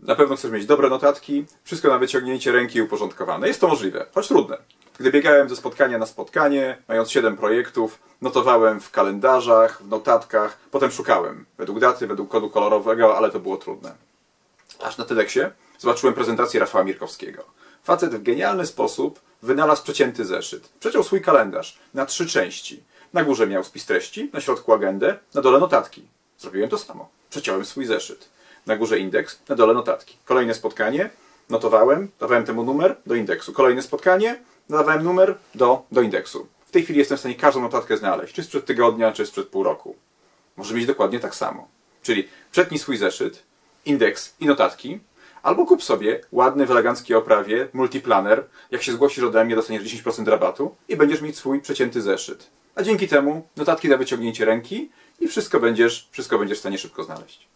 Na pewno chcesz mieć dobre notatki, wszystko na wyciągnięcie ręki uporządkowane. Jest to możliwe, choć trudne. Gdy biegałem ze spotkania na spotkanie, mając 7 projektów, notowałem w kalendarzach, w notatkach, potem szukałem według daty, według kodu kolorowego, ale to było trudne. Aż na TEDxie zobaczyłem prezentację Rafała Mirkowskiego. Facet w genialny sposób wynalazł przecięty zeszyt. Przeciął swój kalendarz na trzy części. Na górze miał spis treści, na środku agendę, na dole notatki. Zrobiłem to samo. Przeciąłem swój zeszyt. Na górze indeks, na dole notatki. Kolejne spotkanie, notowałem, dawałem temu numer do indeksu. Kolejne spotkanie, dawałem numer do, do indeksu. W tej chwili jestem w stanie każdą notatkę znaleźć, czy sprzed tygodnia, czy sprzed pół roku. Może być dokładnie tak samo. Czyli przetnij swój zeszyt, indeks i notatki, albo kup sobie ładny w eleganckiej oprawie multiplaner. Jak się zgłosisz ode mnie, dostaniesz 10% rabatu i będziesz mieć swój przecięty zeszyt. A dzięki temu notatki na wyciągnięcie ręki i wszystko będziesz, wszystko będziesz w stanie szybko znaleźć.